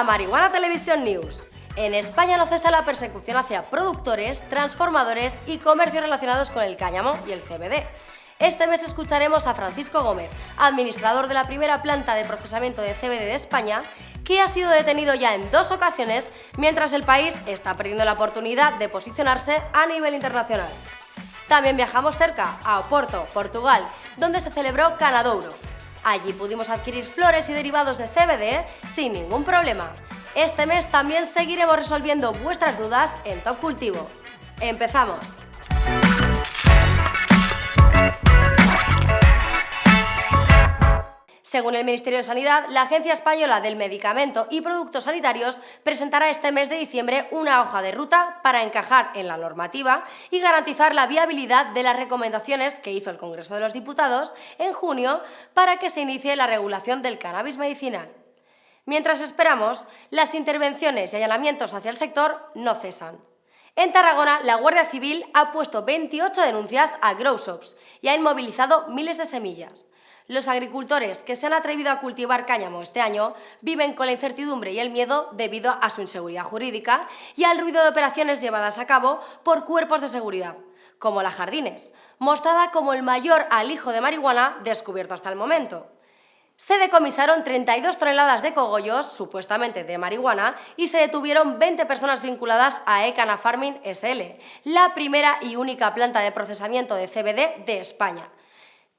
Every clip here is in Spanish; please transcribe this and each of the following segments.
a Marihuana Televisión News. En España no cesa la persecución hacia productores, transformadores y comercios relacionados con el cáñamo y el CBD. Este mes escucharemos a Francisco Gómez, administrador de la primera planta de procesamiento de CBD de España, que ha sido detenido ya en dos ocasiones mientras el país está perdiendo la oportunidad de posicionarse a nivel internacional. También viajamos cerca, a Oporto, Portugal, donde se celebró Canadouro. Allí pudimos adquirir flores y derivados de CBD sin ningún problema. Este mes también seguiremos resolviendo vuestras dudas en Top Cultivo. ¡Empezamos! Según el Ministerio de Sanidad, la Agencia Española del Medicamento y Productos Sanitarios presentará este mes de diciembre una hoja de ruta para encajar en la normativa y garantizar la viabilidad de las recomendaciones que hizo el Congreso de los Diputados en junio para que se inicie la regulación del cannabis medicinal. Mientras esperamos, las intervenciones y allanamientos hacia el sector no cesan. En Tarragona, la Guardia Civil ha puesto 28 denuncias a grow shops y ha inmovilizado miles de semillas. Los agricultores que se han atrevido a cultivar cáñamo este año viven con la incertidumbre y el miedo debido a su inseguridad jurídica y al ruido de operaciones llevadas a cabo por cuerpos de seguridad, como la Jardines, mostrada como el mayor alijo de marihuana descubierto hasta el momento. Se decomisaron 32 toneladas de cogollos, supuestamente de marihuana, y se detuvieron 20 personas vinculadas a Ecana Farming SL, la primera y única planta de procesamiento de CBD de España.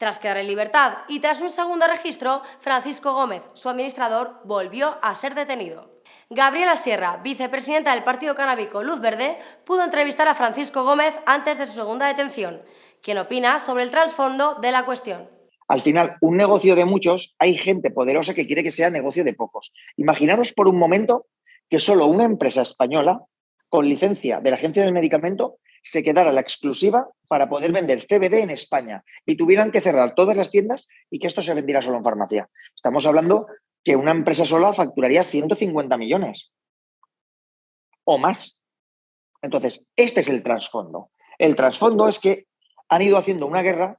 Tras quedar en libertad y tras un segundo registro, Francisco Gómez, su administrador, volvió a ser detenido. Gabriela Sierra, vicepresidenta del Partido Canábico Luz Verde, pudo entrevistar a Francisco Gómez antes de su segunda detención, quien opina sobre el trasfondo de la cuestión. Al final, un negocio de muchos, hay gente poderosa que quiere que sea negocio de pocos. Imaginaros por un momento que solo una empresa española, con licencia de la Agencia del Medicamento, se quedara la exclusiva para poder vender CBD en España y tuvieran que cerrar todas las tiendas y que esto se vendiera solo en farmacia. Estamos hablando que una empresa sola facturaría 150 millones o más. Entonces, este es el trasfondo. El trasfondo es que han ido haciendo una guerra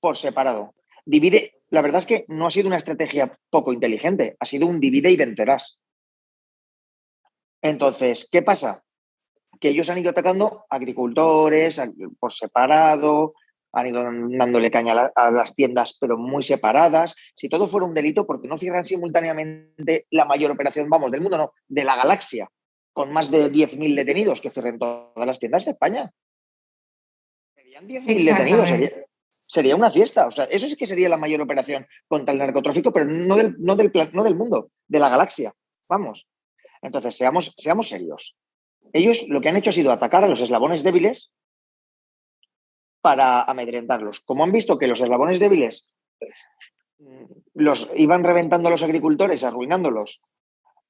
por separado. Divide, la verdad es que no ha sido una estrategia poco inteligente, ha sido un divide y vencerás. Entonces, ¿qué pasa? Que ellos han ido atacando agricultores por separado, han ido dándole caña a, las tiendas, pero muy separadas. Si todo fuera un delito, porque no cierran simultáneamente la mayor operación, vamos, del mundo, no, de la galaxia, con más de 10.000 detenidos que cierren todas las tiendas de España. Serían 10.000 detenidos, sería, una fiesta. O sea, eso sí que sería la mayor operación contra el narcotráfico, pero no del, no del, no del mundo, de la galaxia. Vamos. Entonces, seamos, seamos serios ellos lo que han hecho ha sido atacar a los eslabones débiles para amedrentarlos. Como han visto que los eslabones débiles mm, los iban reventando a los agricultores, arruinándolos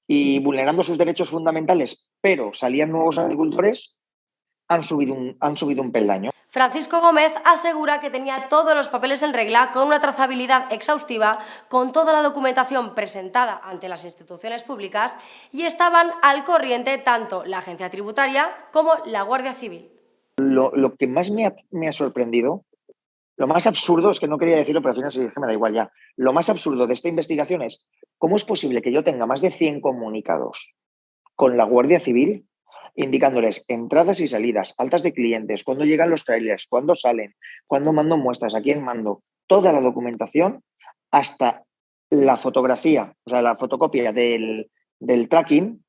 y vulnerando sus derechos fundamentales, pero salían nuevos agricultores, han subido un, han subido un peldaño. Francisco Gómez asegura que tenía todos los papeles en regla con una trazabilidad exhaustiva, con toda la documentación presentada ante las instituciones públicas y estaban al corriente tanto la agencia tributaria como la Guardia Civil. Lo, que más me ha, sorprendido, lo más absurdo, es que no quería decirlo, pero al final sí que me da igual ya, lo más absurdo de esta investigación es cómo es posible que yo tenga más de 100 comunicados con la Guardia Civil indicándoles entradas y salidas, altas de clientes, cuándo llegan los trailers, cuándo salen, cuándo mando muestras, a quién mando, toda la documentación hasta la fotografía, o sea, la fotocopia del, del tracking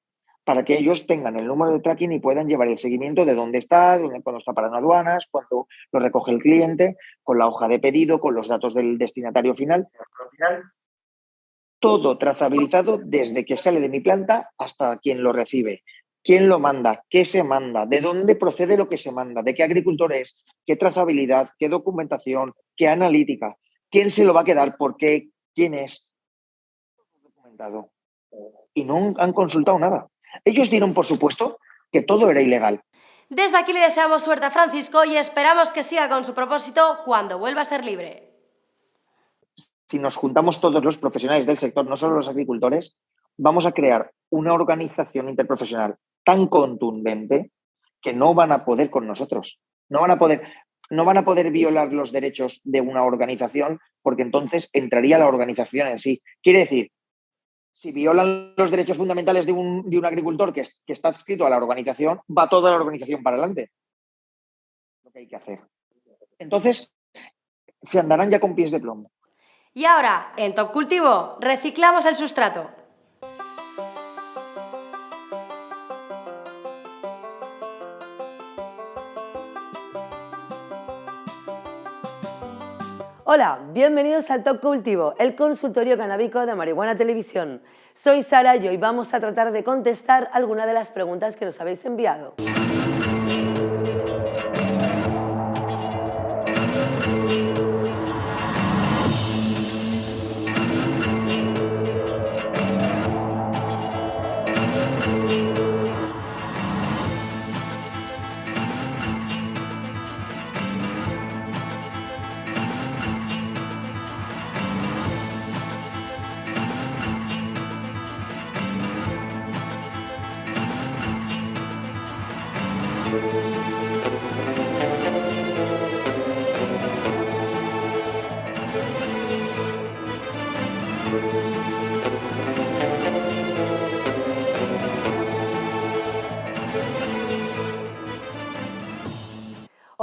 para que ellos tengan el número de tracking y puedan llevar el seguimiento de dónde está, cuando está parando aduanas, cuando lo recoge el cliente, con la hoja de pedido, con los datos del destinatario final. Todo trazabilizado desde que sale de mi planta hasta quien lo recibe quién lo manda, qué se manda, de dónde procede lo que se manda, de qué agricultor es, qué trazabilidad, qué documentación, qué analítica, quién se lo va a quedar, por qué, quién es. Documentado. Y no han consultado nada. Ellos dieron por supuesto que todo era ilegal. Desde aquí le deseamos suerte a Francisco y esperamos que siga con su propósito cuando vuelva a ser libre. Si nos juntamos todos los profesionales del sector, no solo los agricultores, vamos a crear una organización interprofesional tan contundente que no van a poder con nosotros. No van a poder, no van a poder violar los derechos de una organización porque entonces entraría la organización en sí. Quiere decir si violan los derechos fundamentales de un, agricultor que, que, está adscrito a la organización, va toda la organización para adelante. Lo que hay que hacer. Entonces, se andarán ya con pies de plomo. Y ahora, en Top Cultivo, reciclamos el sustrato. Hola, bienvenidos al Top Cultivo, el consultorio canábico de Marihuana Televisión. Soy Sara y hoy vamos a tratar de contestar alguna de las preguntas que nos habéis enviado.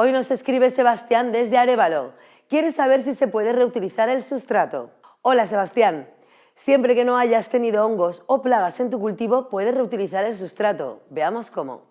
Hoy nos escribe Sebastián desde Arevalo. Quiere saber si se puede reutilizar el sustrato. Hola Sebastián. Siempre que no hayas tenido hongos o plagas en tu cultivo, puedes reutilizar el sustrato. Veamos cómo.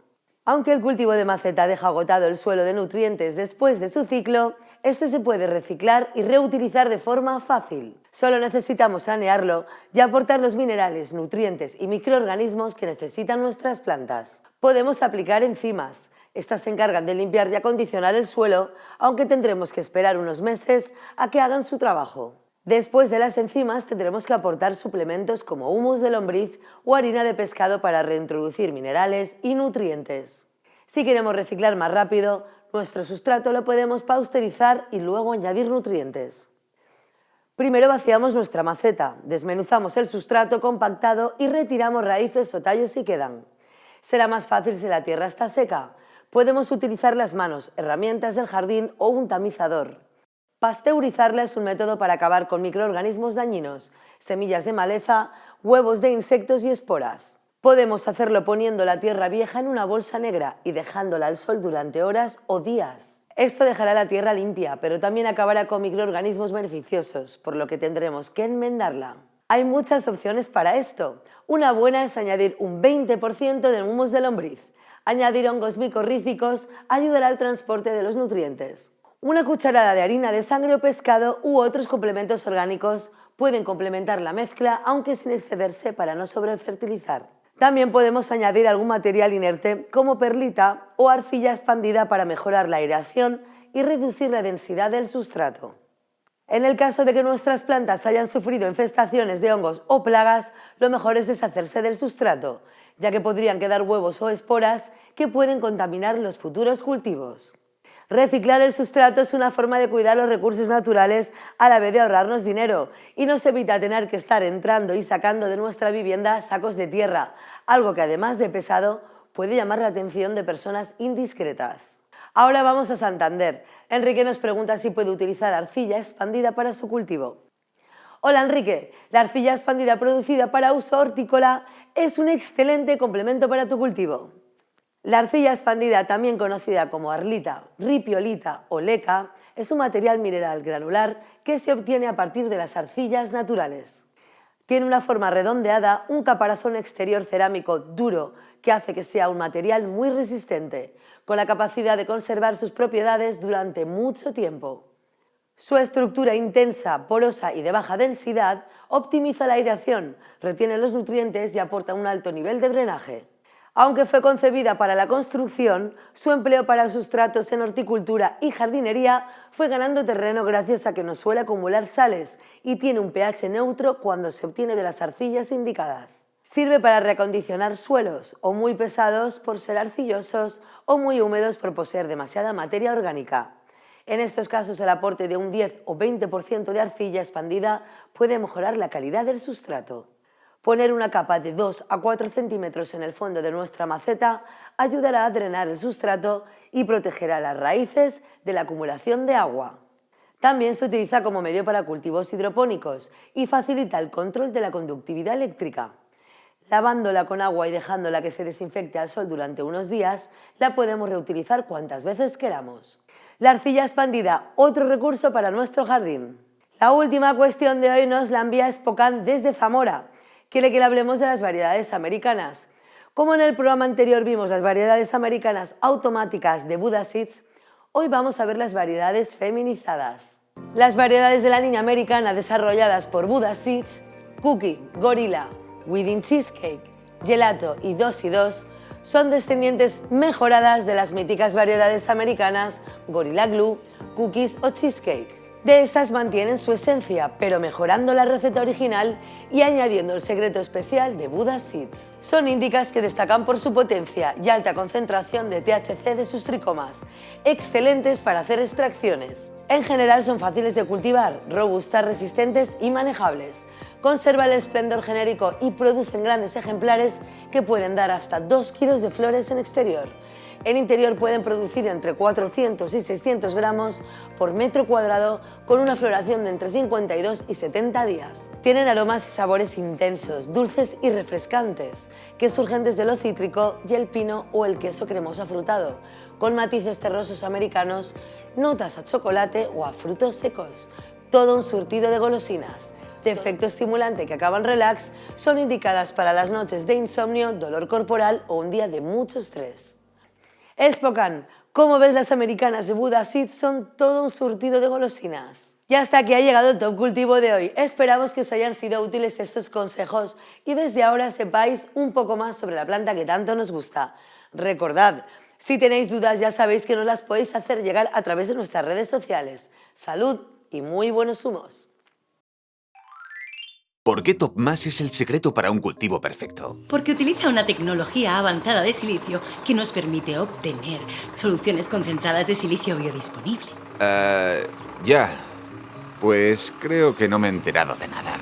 Aunque el cultivo de maceta deja agotado el suelo de nutrientes después de su ciclo, este se puede reciclar y reutilizar de forma fácil. Solo necesitamos sanearlo y aportar los minerales, nutrientes y microorganismos que necesitan nuestras plantas. Podemos aplicar enzimas, estas se encargan de limpiar y acondicionar el suelo, aunque tendremos que esperar unos meses a que hagan su trabajo. Después de las enzimas tendremos que aportar suplementos como humus de lombriz o harina de pescado para reintroducir minerales y nutrientes. Si queremos reciclar más rápido, nuestro sustrato lo podemos pausterizar y luego añadir nutrientes. Primero vaciamos nuestra maceta, desmenuzamos el sustrato compactado y retiramos raíces o tallos si quedan. Será más fácil si la tierra está seca, Podemos utilizar las manos, herramientas del jardín o un tamizador. Pasteurizarla es un método para acabar con microorganismos dañinos, semillas de maleza, huevos de insectos y esporas. Podemos hacerlo poniendo la tierra vieja en una bolsa negra y dejándola al sol durante horas o días. Esto dejará la tierra limpia, pero también acabará con microorganismos beneficiosos, por lo que tendremos que enmendarla. Hay muchas opciones para esto. Una buena es añadir un 20% de humus de lombriz, Añadir hongos micorrícicos ayudará al transporte de los nutrientes. Una cucharada de harina de sangre o pescado u otros complementos orgánicos pueden complementar la mezcla, aunque sin excederse para no sobrefertilizar. También podemos añadir algún material inerte como perlita o arcilla expandida para mejorar la aireación y reducir la densidad del sustrato. En el caso de que nuestras plantas hayan sufrido infestaciones de hongos o plagas, lo mejor es deshacerse del sustrato ya que podrían quedar huevos o esporas que pueden contaminar los futuros cultivos. Reciclar el sustrato es una forma de cuidar los recursos naturales a la vez de ahorrarnos dinero y nos evita tener que estar entrando y sacando de nuestra vivienda sacos de tierra, algo que además de pesado puede llamar la atención de personas indiscretas. Ahora vamos a Santander. Enrique nos pregunta si puede utilizar arcilla expandida para su cultivo. Hola Enrique, la arcilla expandida producida para uso hortícola es un excelente complemento para tu cultivo. La arcilla expandida, también conocida como arlita, ripiolita o leca, es un material mineral granular que se obtiene a partir de las arcillas naturales. Tiene una forma redondeada, un caparazón exterior cerámico duro que hace que sea un material muy resistente, con la capacidad de conservar sus propiedades durante mucho tiempo. Su estructura intensa, porosa y de baja densidad optimiza la aireación, retiene los nutrientes y aporta un alto nivel de drenaje. Aunque fue concebida para la construcción, su empleo para sustratos en horticultura y jardinería fue ganando terreno gracias a que no suele acumular sales y tiene un pH neutro cuando se obtiene de las arcillas indicadas. Sirve para reacondicionar suelos o muy pesados por ser arcillosos o muy húmedos por poseer demasiada materia orgánica. En estos casos el aporte de un 10 o 20% de arcilla expandida puede mejorar la calidad del sustrato. Poner una capa de 2 a 4 centímetros en el fondo de nuestra maceta ayudará a drenar el sustrato y protegerá las raíces de la acumulación de agua. También se utiliza como medio para cultivos hidropónicos y facilita el control de la conductividad eléctrica. Lavándola con agua y dejándola que se desinfecte al sol durante unos días, la podemos reutilizar cuantas veces queramos. La arcilla expandida, otro recurso para nuestro jardín. La última cuestión de hoy nos la envía Spocan desde Zamora. Quiere que le hablemos de las variedades americanas. Como en el programa anterior vimos las variedades americanas automáticas de Buddha Seeds, hoy vamos a ver las variedades feminizadas. Las variedades de la niña americana desarrolladas por Buddha Seeds, Cookie, Gorilla, Within Cheesecake, Gelato y 2 y 2 son descendientes mejoradas de las míticas variedades americanas Gorilla Glue, Cookies o Cheesecake. De estas mantienen su esencia, pero mejorando la receta original y añadiendo el secreto especial de Buddha Seeds. Son índicas que destacan por su potencia y alta concentración de THC de sus tricomas, excelentes para hacer extracciones. En general son fáciles de cultivar, robustas, resistentes y manejables. Conserva el esplendor genérico y producen grandes ejemplares que pueden dar hasta 2 kilos de flores en exterior. En interior pueden producir entre 400 y 600 gramos por metro cuadrado con una floración de entre 52 y 70 días. Tienen aromas y sabores intensos, dulces y refrescantes, que surgen desde lo cítrico y el pino o el queso cremoso afrutado, con matices terrosos americanos, notas a chocolate o a frutos secos. Todo un surtido de golosinas de efecto estimulante que acaban relax son indicadas para las noches de insomnio, dolor corporal o un día de mucho estrés. Spocan, como ves las americanas de Buda Seed son todo un surtido de golosinas. Y hasta aquí ha llegado el Top Cultivo de hoy. Esperamos que os hayan sido útiles estos consejos y desde ahora sepáis un poco más sobre la planta que tanto nos gusta. Recordad, si tenéis dudas ya sabéis que nos las podéis hacer llegar a través de nuestras redes sociales. Salud y muy buenos humos. ¿Por qué TopMass es el secreto para un cultivo perfecto? Porque utiliza una tecnología avanzada de silicio que nos permite obtener soluciones concentradas de silicio biodisponible. Uh, ya. Pues creo que no me he enterado de nada.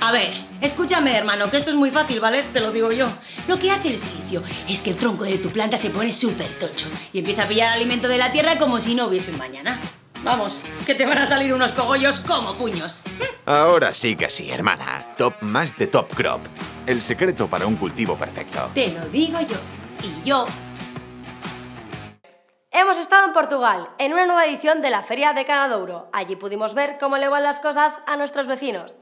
A ver, escúchame hermano, que esto es muy fácil, ¿vale? Te lo digo yo. Lo que hace el silicio es que el tronco de tu planta se pone súper tocho y empieza a pillar alimento de la tierra como si no hubiese un mañana. Vamos, que te van a salir unos cogollos como puños. Ahora sí que sí, hermana. Top más de Top Crop. El secreto para un cultivo perfecto. Te lo digo yo. Y yo... Hemos estado en Portugal, en una nueva edición de la Feria de Canadouro. Allí pudimos ver cómo le van las cosas a nuestros vecinos.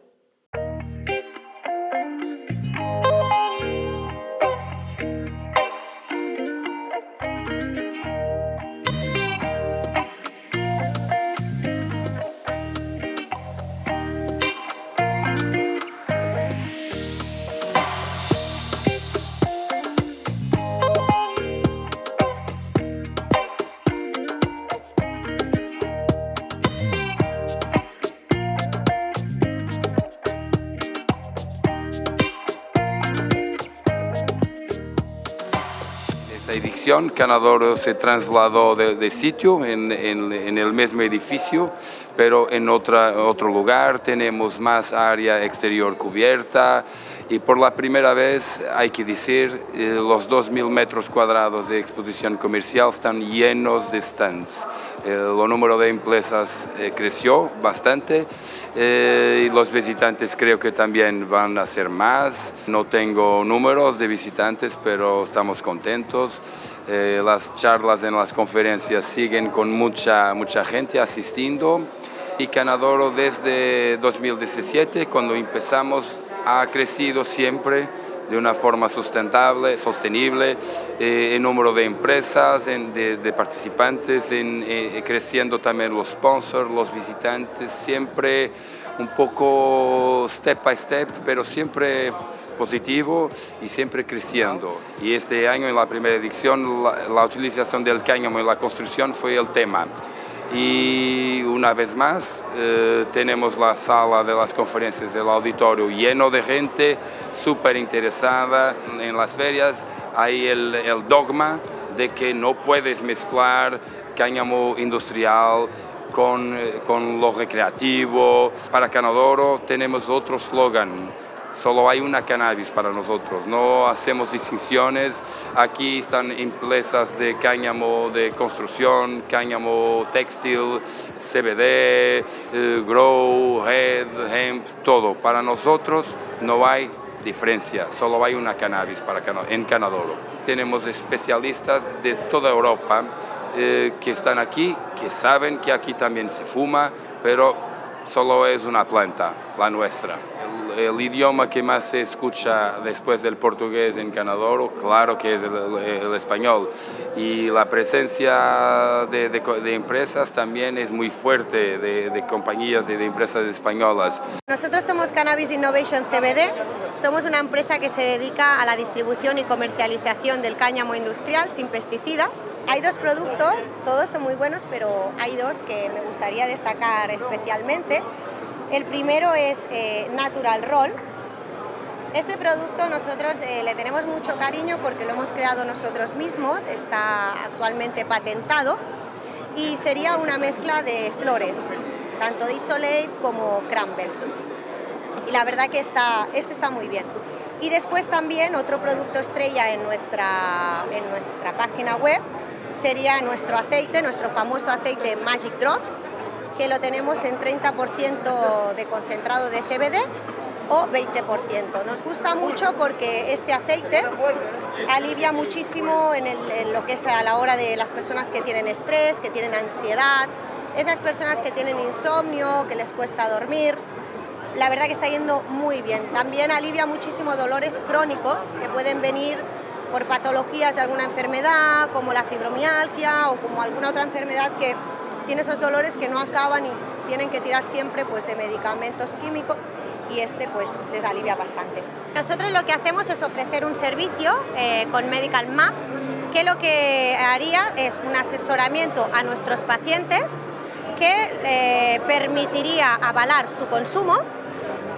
Edición, Canador se trasladó de, sitio en, el mismo edificio, pero en otra, otro lugar tenemos más área exterior cubierta y por la primera vez, hay que decir, eh, los 2.000 metros cuadrados de exposición comercial están llenos de stands. el número de empresas eh, creció bastante eh, y los visitantes creo que también van a ser más. No tengo números de visitantes, pero estamos contentos. Eh, las charlas en las conferencias siguen con mucha, mucha gente asistiendo. Y Canadoro desde 2017, cuando empezamos, ha crecido siempre de una forma sustentable, sostenible, eh, en número de empresas, de, participantes, en, eh, creciendo también los sponsors, los visitantes, siempre un poco step by step, pero siempre positivo y siempre creciendo. Y este año, en la primera edición, la, utilización del cáñamo en la construcción fue el tema. Y una vez más, eh, tenemos la sala de las conferencias del auditorio lleno de gente súper interesada en las ferias. Hay el, el dogma de que no puedes mezclar cáñamo industrial con, eh, con lo recreativo. Para Canadoro tenemos otro slogan solo hay una cannabis para nosotros, no hacemos distinciones, aquí están empresas de cáñamo de construcción, cáñamo textil, CBD, eh, grow, head, hemp, todo. Para nosotros no hay diferencia, solo hay una cannabis para en Canadolo. Tenemos especialistas de toda Europa eh, que están aquí, que saben que aquí también se fuma, pero solo es una planta, la nuestra el idioma que más se escucha después del portugués en Canadoro, claro que es el, español. Y la presencia de, empresas también es muy fuerte, de, compañías y de empresas españolas. Nosotros somos Cannabis Innovation CBD, somos una empresa que se dedica a la distribución y comercialización del cáñamo industrial sin pesticidas. Hay dos productos, todos son muy buenos, pero hay dos que me gustaría destacar especialmente. El primero es eh, Natural Roll. Este producto nosotros eh, le tenemos mucho cariño porque lo hemos creado nosotros mismos, está actualmente patentado y sería una mezcla de flores, tanto de Isolate como Crumble. Y la verdad que está, este está muy bien. Y después también otro producto estrella en nuestra, en nuestra página web sería nuestro aceite, nuestro famoso aceite Magic Drops, que lo tenemos en 30% de concentrado de CBD o 20%. Nos gusta mucho porque este aceite alivia muchísimo en, lo que es a la hora de las personas que tienen estrés, que tienen ansiedad, esas personas que tienen insomnio, que les cuesta dormir. La verdad que está yendo muy bien. También alivia muchísimo dolores crónicos que pueden venir por patologías de alguna enfermedad, como la fibromialgia o como alguna otra enfermedad que tiene esos dolores que no acaban y tienen que tirar siempre pues, de medicamentos químicos y este pues les alivia bastante. Nosotros lo que hacemos es ofrecer un servicio eh, con Medical Map que lo que haría es un asesoramiento a nuestros pacientes que eh, permitiría avalar su consumo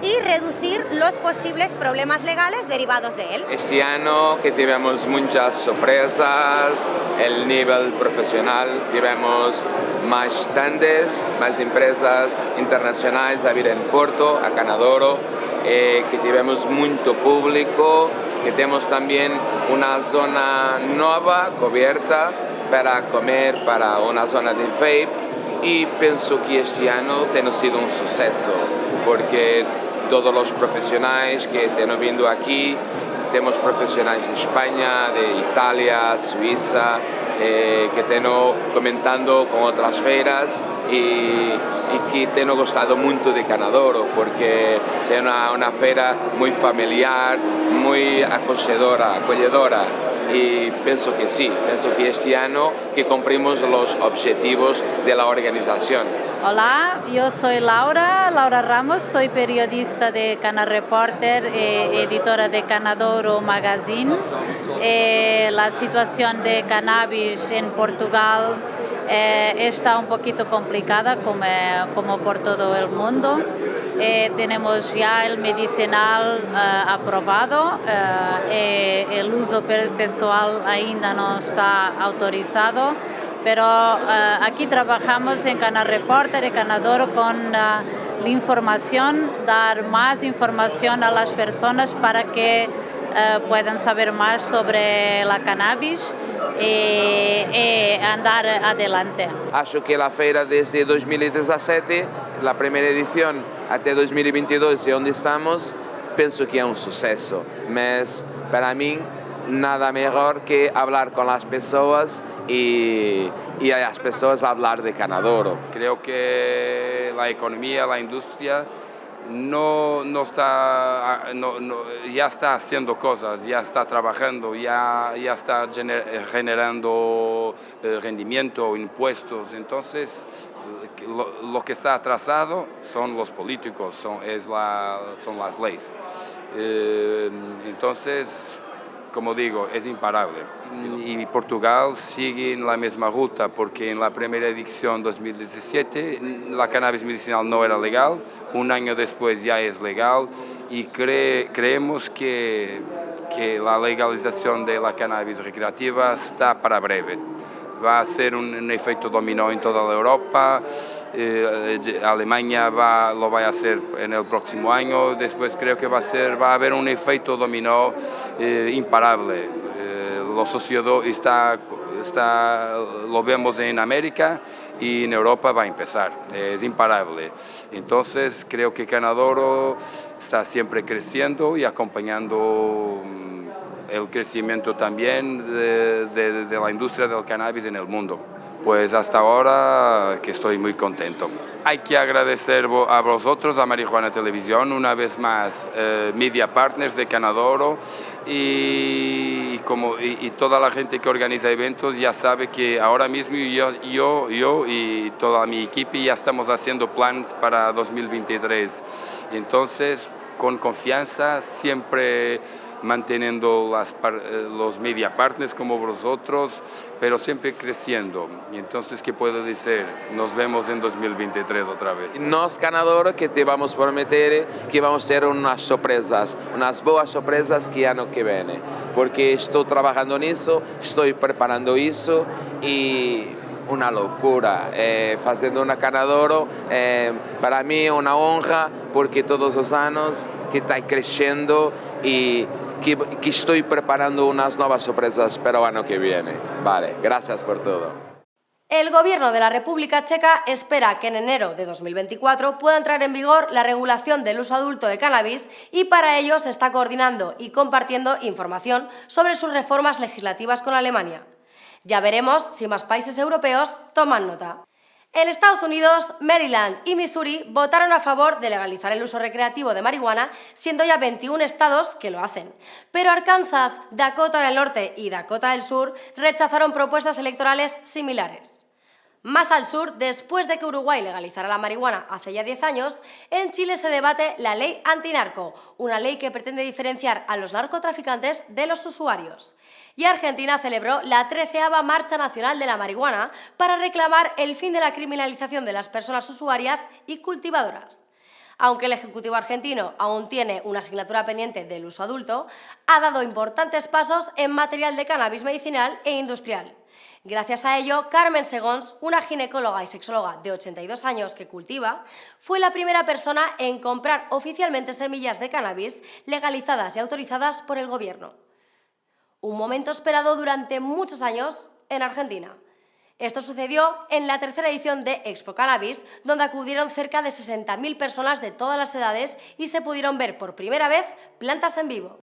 y reducir los posibles problemas legales derivados de él. Este año que tenemos muchas sorpresas, el nivel profesional, tenemos más stands, más empresas internacionales a en Porto, a Canadoro, eh, que tenemos mucho público, que tenemos también una zona nueva, cubierta, para comer, para una zona de vape, y pienso que este año ha sido un suceso, porque todos los profesionales que están viendo aquí, tenemos profesionales de España, de Italia, Suiza, eh, que están comentando con otras feiras y, que están gustado mucho de Canadoro porque es una, una feira muy familiar, muy acogedora, acogedora y pienso que sí, pienso que este año que cumplimos los objetivos de la organización. Hola, yo soy Laura, Laura Ramos, soy periodista de Cana Reporter, e editora de Canadoro Magazine. Eh, la situación de cannabis en Portugal eh, está un poquito complicada como, como por todo el mundo. Eh, tenemos ya el medicinal aprobado, el uso personal ainda no está autorizado pero aquí trabajamos en Canal Reporter y Canadoro con la información, dar más información a las personas para que puedan saber más sobre la cannabis e, e, andar adelante. Acho que a feira desde 2017, a primeira edição, até 2022 e onde estamos, penso que é um sucesso, mas para mim nada mejor que hablar con las personas y, y a las personas hablar de Canadoro. Creo que la economía, la industria no, no está, no, no, ya está haciendo cosas, ya está trabajando, ya, ya está generando eh, rendimiento, impuestos. Entonces, lo, lo, que está atrasado son los políticos, son, es la, son las leyes. Eh, entonces, como digo, es imparable. Y Portugal sigue en la misma ruta porque en la primera edición 2017 la cannabis medicinal no era legal, un año después ya es legal y creemos que, que la legalización de la cannabis recreativa está para breve. Va a ser un, efecto dominó en toda Europa, eh, Alemania va, lo va a hacer en el próximo año, después creo que va a, ser, va a haber un efecto dominó eh, imparable. Eh, lo sociedad está, está, lo vemos en América y en Europa va a empezar, es imparable. Entonces creo que Canadoro está siempre creciendo y acompañando mm, el crecimiento también de, la industria del cannabis en el mundo. Pues hasta ahora que estoy muy contento. Hay que agradecer a vosotros, a Marijuana Televisión, una vez más, eh, Media Partners de Canadoro y, como, y, toda la gente que organiza eventos ya sabe que ahora mismo yo, yo, yo y toda mi equipo ya estamos haciendo planes para 2023. Entonces, con confianza, siempre manteniendo eh, los media partners como vosotros, pero siempre creciendo. Entonces, ¿qué puedo decir? Nos vemos en 2023 otra vez. Nos ganadores que te vamos a prometer que vamos a tener unas sorpresas, unas buenas sorpresas que año que viene, porque estoy trabajando en eso, estoy preparando eso y una locura. Eh, una Canadoro, eh, para mí una honra porque todos los años que está creciendo y que, estoy preparando unas nuevas sorpresas para el año que viene. Vale, gracias por todo. El Gobierno de la República Checa espera que en enero de 2024 pueda entrar en vigor la regulación del uso adulto de cannabis y para ello se está coordinando y compartiendo información sobre sus reformas legislativas con Alemania. Ya veremos si más países europeos toman nota. En Estados Unidos, Maryland y Missouri votaron a favor de legalizar el uso recreativo de marihuana, siendo ya 21 estados que lo hacen. Pero Arkansas, Dakota del Norte y Dakota del Sur rechazaron propuestas electorales similares. Más al sur, después de que Uruguay legalizara la marihuana hace ya 10 años, en Chile se debate la ley antinarco, una ley que pretende diferenciar a los narcotraficantes de los usuarios y Argentina celebró la treceava Marcha Nacional de la Marihuana para reclamar el fin de la criminalización de las personas usuarias y cultivadoras. Aunque el Ejecutivo argentino aún tiene una asignatura pendiente del uso adulto, ha dado importantes pasos en material de cannabis medicinal e industrial. Gracias a ello, Carmen Segons, una ginecóloga y sexóloga de 82 años que cultiva, fue la primera persona en comprar oficialmente semillas de cannabis legalizadas y autorizadas por el gobierno un momento esperado durante muchos años en Argentina. Esto sucedió en la tercera edición de Expo Cannabis, donde acudieron cerca de 60.000 personas de todas las edades y se pudieron ver por primera vez plantas en vivo.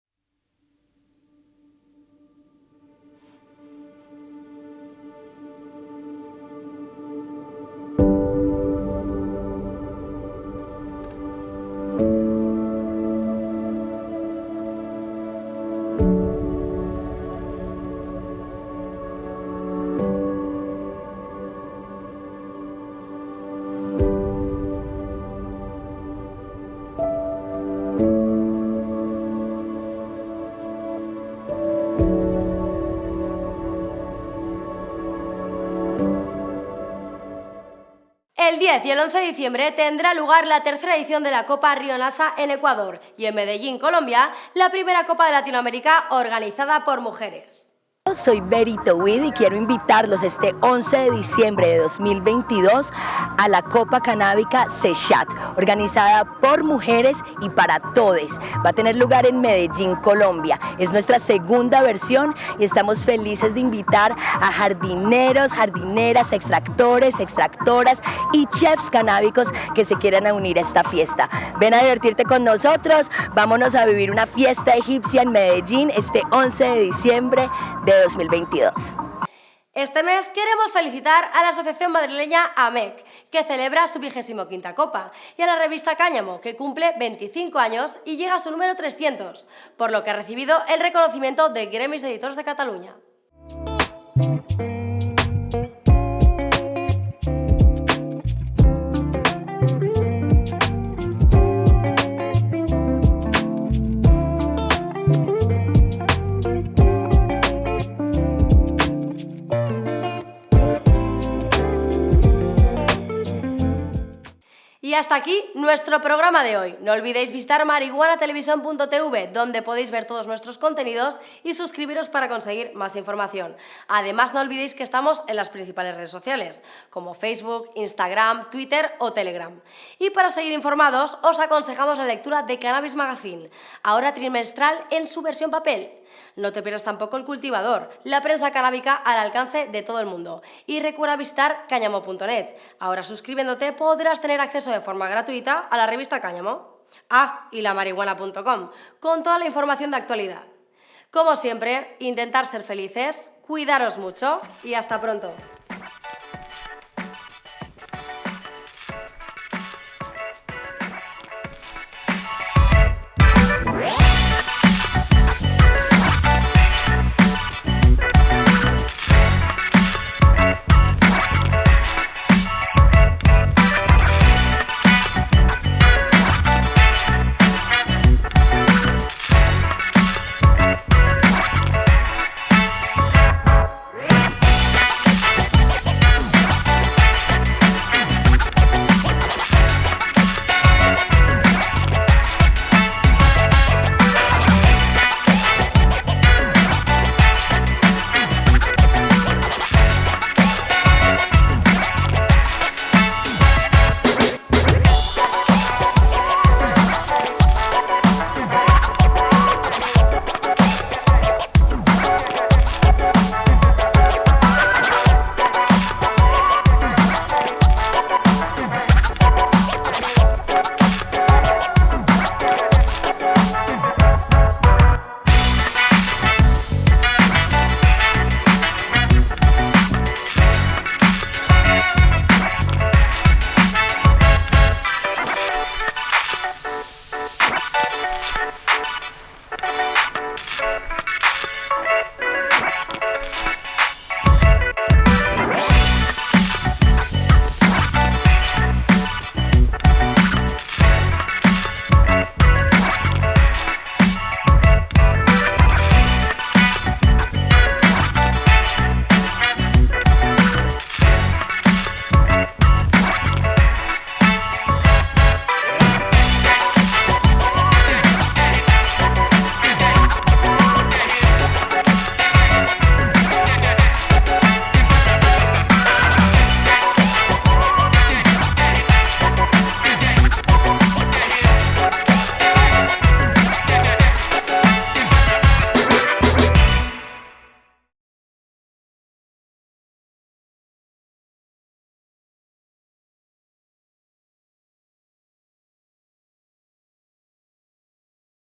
10 y el 11 de diciembre tendrá lugar la tercera edición de la Copa Rionasa en Ecuador y en Medellín, Colombia, la primera Copa de Latinoamérica organizada por mujeres. Soy Berito Wid y quiero invitarlos este 11 de diciembre de 2022 a la Copa Canábica Sechat, organizada por mujeres y para todes. Va a tener lugar en Medellín, Colombia. Es nuestra segunda versión y estamos felices de invitar a jardineros, jardineras, extractores, extractoras y chefs canábicos que se quieran unir a esta fiesta. Ven a divertirte con nosotros, vámonos a vivir una fiesta egipcia en Medellín este 11 de diciembre de 2022. Este mes queremos felicitar a la Asociación Madrileña AMEC, que celebra su vigésimo quinta copa, y a la revista Cáñamo, que cumple 25 años y llega a su número 300, por lo que ha recibido el reconocimiento de Gremis de Editores de Cataluña. Hasta aquí nuestro programa de hoy. No olvidéis visitar marihuanatelevisión.tv, donde podéis ver todos nuestros contenidos y suscribiros para conseguir más información. Además, no olvidéis que estamos en las principales redes sociales, como Facebook, Instagram, Twitter o Telegram. Y para seguir informados, os aconsejamos la lectura de Cannabis Magazine, ahora trimestral en su versión papel. No te pierdas tampoco el cultivador, la prensa canábica al alcance de todo el mundo. Y recuerda visitar cáñamo.net. Ahora suscribiéndote podrás tener acceso de forma gratuita a la revista Cáñamo. Ah, y la marihuana.com, con toda la información de actualidad. Como siempre, intentar ser felices, cuidaros mucho y hasta pronto.